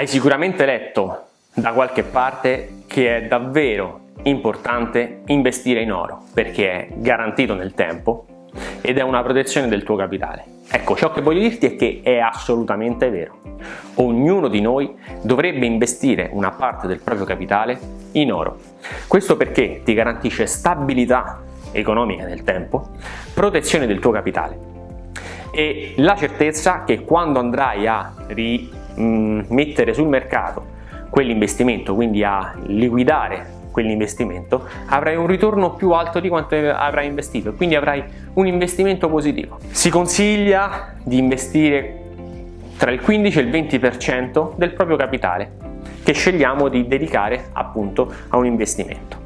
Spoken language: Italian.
Hai sicuramente letto da qualche parte che è davvero importante investire in oro perché è garantito nel tempo ed è una protezione del tuo capitale. Ecco, ciò che voglio dirti è che è assolutamente vero. Ognuno di noi dovrebbe investire una parte del proprio capitale in oro. Questo perché ti garantisce stabilità economica nel tempo, protezione del tuo capitale e la certezza che quando andrai a rimettere sul mercato quell'investimento, quindi a liquidare quell'investimento, avrai un ritorno più alto di quanto avrai investito, quindi avrai un investimento positivo. Si consiglia di investire tra il 15 e il 20% del proprio capitale che scegliamo di dedicare appunto a un investimento.